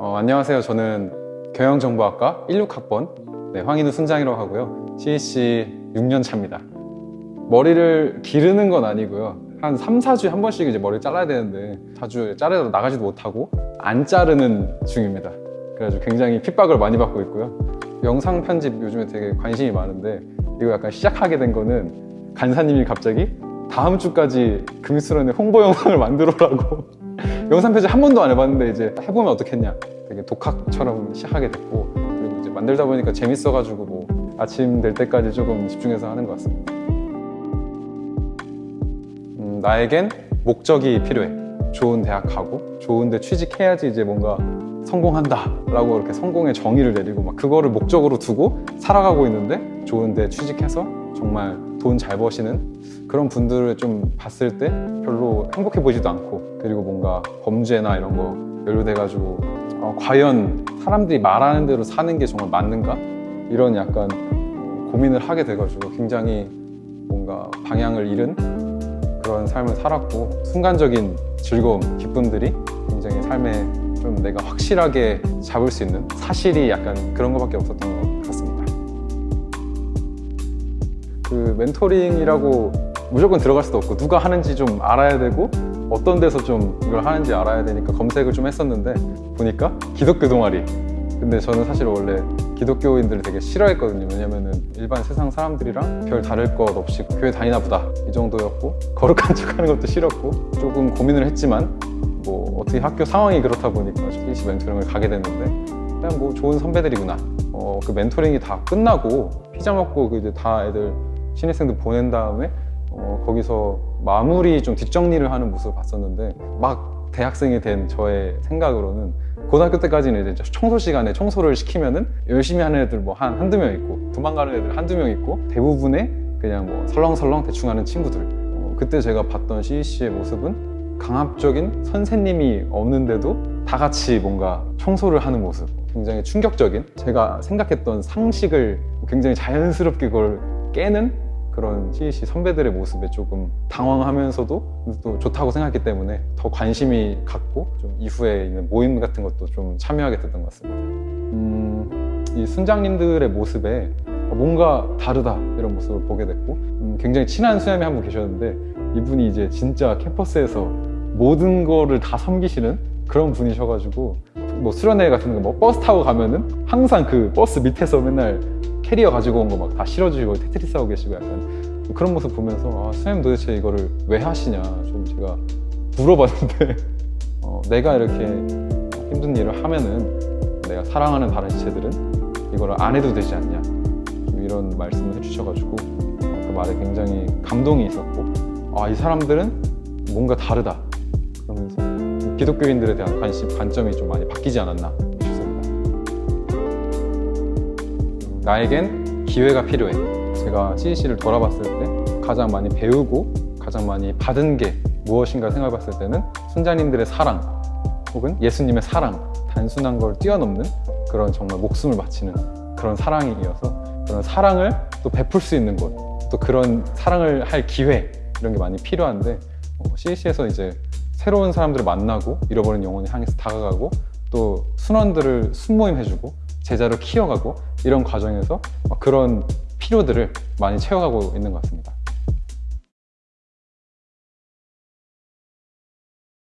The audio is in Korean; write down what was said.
어, 안녕하세요. 저는 경영정보학과 16학번 네, 황인우 순장이라고 하고요. CEC 6년 차입니다. 머리를 기르는 건 아니고요. 한 3, 4주에 한 번씩 이제 머리를 잘라야 되는데 자주 자르러 나가지도 못하고 안 자르는 중입니다. 그래가지고 굉장히 핍박을 많이 받고 있고요. 영상 편집 요즘에 되게 관심이 많은데 이거 약간 시작하게 된 거는 간사님이 갑자기 다음 주까지 금수련의 홍보 영상을 만들어라고 영상 편집 한 번도 안 해봤는데 이제 해보면 어떻겠냐. 되게 독학처럼 시작하게 됐고 그리고 이제 만들다 보니까 재밌어가지고 뭐 아침 될 때까지 조금 집중해서 하는 것 같습니다. 음, 나에겐 목적이 필요해. 좋은 대학 가고 좋은 데 취직해야지 이제 뭔가 성공한다 라고 이렇게 성공의 정의를 내리고 막 그거를 목적으로 두고 살아가고 있는데 좋은 데 취직해서 정말 돈 잘 버시는 그런 분들을 좀 봤을 때 별로 행복해 보이지도 않고 그리고 뭔가 범죄나 이런 거 연루돼가지고 어, 과연 사람들이 말하는 대로 사는 게 정말 맞는가? 이런 약간 어, 고민을 하게 돼가지고 굉장히 뭔가 방향을 잃은 그런 삶을 살았고 순간적인 즐거움, 기쁨들이 굉장히 삶에 좀 내가 확실하게 잡을 수 있는 사실이 약간 그런 것밖에 없었던 것 같습니다. 그 멘토링이라고 무조건 들어갈 수도 없고 누가 하는지 좀 알아야 되고 어떤 데서 좀 이걸 하는지 알아야 되니까 검색을 좀 했었는데 보니까 기독교 동아리 근데 저는 사실 원래 기독교인들을 되게 싫어했거든요 왜냐면은 일반 세상 사람들이랑 별 다를 것 없이 교회 다니나 보다 이 정도였고 거룩한 척 하는 것도 싫었고 조금 고민을 했지만 뭐 어떻게 학교 상황이 그렇다 보니까 CC 멘토링을 가게 됐는데 그냥 뭐 좋은 선배들이구나. 어, 그 멘토링이 다 끝나고 피자 먹고 그 이제 다 애들 신입생들 보낸 다음에 어, 거기서 마무리 좀 뒷정리를 하는 모습을 봤었는데 막 대학생이 된 저의 생각으로는 고등학교 때까지는 이제 청소 시간에 청소를 시키면은 열심히 하는 애들 뭐 한 한두 명 있고 도망가는 애들 한두 명 있고 대부분의 그냥 뭐 설렁설렁 대충 하는 친구들. 어, 그때 제가 봤던 CEC의 모습은 강압적인 선생님이 없는데도 다 같이 뭔가 청소를 하는 모습 굉장히 충격적인 제가 생각했던 상식을 굉장히 자연스럽게 그걸 깨는 그런 CEC 선배들의 모습에 조금 당황하면서도 또 좋다고 생각했기 때문에 더 관심이 갔고 좀 이후에 있는 모임 같은 것도 좀 참여하게 됐던 것 같습니다. 음, 이 순장님들의 모습에 뭔가 다르다 이런 모습을 보게 됐고 음, 굉장히 친한 수염이 한 분 계셨는데 이분이 이제 진짜 캠퍼스에서 모든 거를 다 섬기시는 그런 분이셔가지고 뭐 수련회 같은 거 뭐 버스 타고 가면은 항상 그 버스 밑에서 맨날 캐리어 가지고 온 거 막 다 실어주시고 테트리스 하고 계시고 약간 그런 모습 보면서 아, 선생님 도대체 이거를 왜 하시냐 좀 제가 물어봤는데 어, 내가 이렇게 힘든 일을 하면은 내가 사랑하는 다른 지체들은 이거를 안 해도 되지 않냐? 좀 이런 말씀을 해주셔가지고 어, 그 말에 굉장히 감동이 있었고 아 이 사람들은 뭔가 다르다 기독교인들에 대한 관심 관점이 좀 많이 바뀌지 않았나 싶습니다. 나에겐 기회가 필요해. 제가 CEC를 돌아봤을 때 가장 많이 배우고 가장 많이 받은 게 무엇인가 생각해봤을 때는 순자님들의 사랑 혹은 예수님의 사랑 단순한 걸 뛰어넘는 그런 정말 목숨을 바치는 그런 사랑이어서 그런 사랑을 또 베풀 수 있는 곳 또 그런 사랑을 할 기회 이런 게 많이 필요한데 어, CEC에서 이제 새로운 사람들을 만나고 잃어버린 영혼을 향해서 다가가고 또 순원들을 순모임 해주고 제자로 키워가고 이런 과정에서 그런 필요들을 많이 채워가고 있는 것 같습니다.